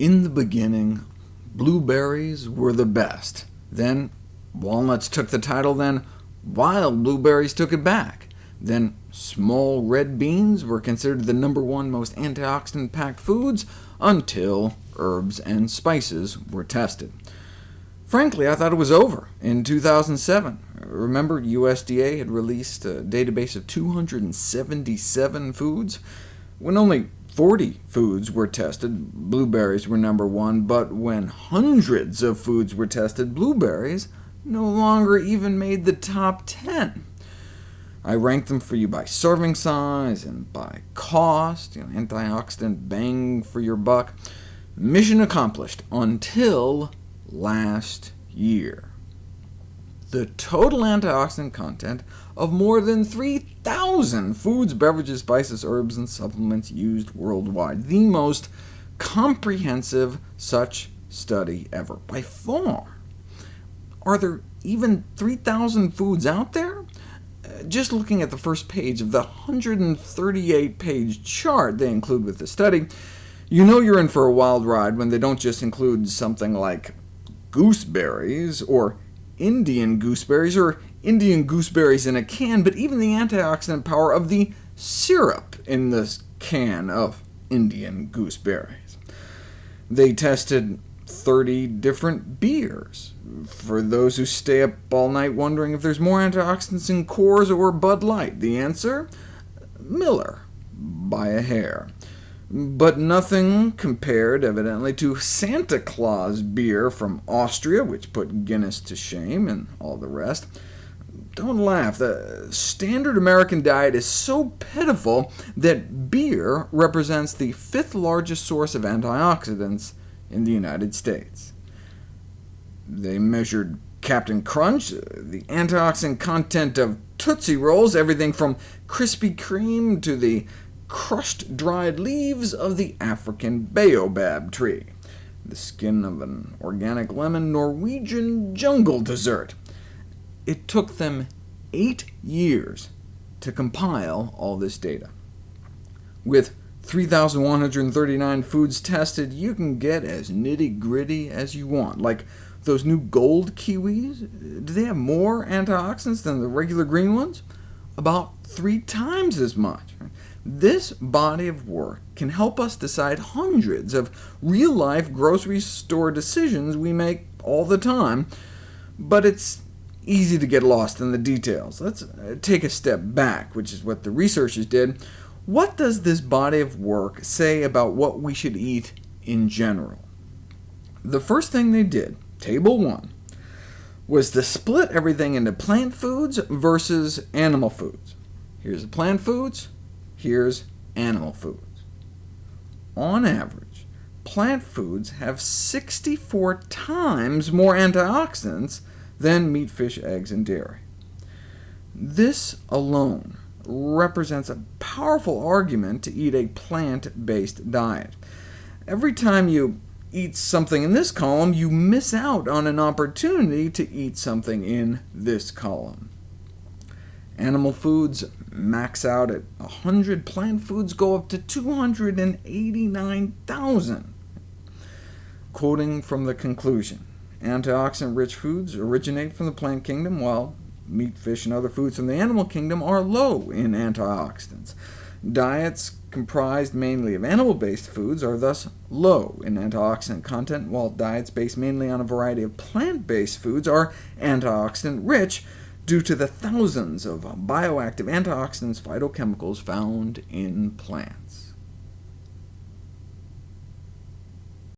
In the beginning, blueberries were the best. Then walnuts took the title, then wild blueberries took it back. Then small red beans were considered the number one most antioxidant-packed foods, until herbs and spices were tested. Frankly, I thought it was over in 2007. Remember, USDA had released a database of 277 foods? When only 40 foods were tested, blueberries were number one, but when hundreds of foods were tested, blueberries no longer even made the top 10. I ranked them for you by serving size and by cost, you know, antioxidant bang for your buck. Mission accomplished until last year. The total antioxidant content of more than 3,000 foods, beverages, spices, herbs, and supplements used worldwide, the most comprehensive such study ever, by far. Are there even 3,000 foods out there? Uh, just looking at the first page of the 138-page chart they include with the study, you know you're in for a wild ride when they don't just include something like gooseberries, or Indian gooseberries, or Indian gooseberries in a can, but even the antioxidant power of the syrup in this can of Indian gooseberries. They tested 30 different beers. For those who stay up all night wondering if there's more antioxidants in Coors or Bud Light, the answer? Miller, by a hair but nothing compared, evidently, to Santa Claus beer from Austria, which put Guinness to shame, and all the rest. Don't laugh. The standard American diet is so pitiful that beer represents the fifth largest source of antioxidants in the United States. They measured Captain Crunch, the antioxidant content of Tootsie Rolls, everything from Krispy Kreme to the crushed dried leaves of the African baobab tree, the skin of an organic lemon Norwegian jungle dessert. It took them eight years to compile all this data. With 3,139 foods tested, you can get as nitty-gritty as you want, like those new gold kiwis. Do they have more antioxidants than the regular green ones? About three times as much. This body of work can help us decide hundreds of real-life grocery store decisions we make all the time, but it's easy to get lost in the details. Let's uh, take a step back, which is what the researchers did. What does this body of work say about what we should eat in general? The first thing they did, Table 1, was to split everything into plant foods versus animal foods. Here's the plant foods, Here's animal foods. On average, plant foods have 64 times more antioxidants than meat, fish, eggs, and dairy. This alone represents a powerful argument to eat a plant-based diet. Every time you eat something in this column, you miss out on an opportunity to eat something in this column. Animal foods max out at 100, plant foods go up to 289,000. Quoting from the conclusion, antioxidant-rich foods originate from the plant kingdom, while meat, fish, and other foods from the animal kingdom are low in antioxidants. Diets comprised mainly of animal-based foods are thus low in antioxidant content, while diets based mainly on a variety of plant-based foods are antioxidant-rich, due to the thousands of bioactive antioxidants phytochemicals found in plants.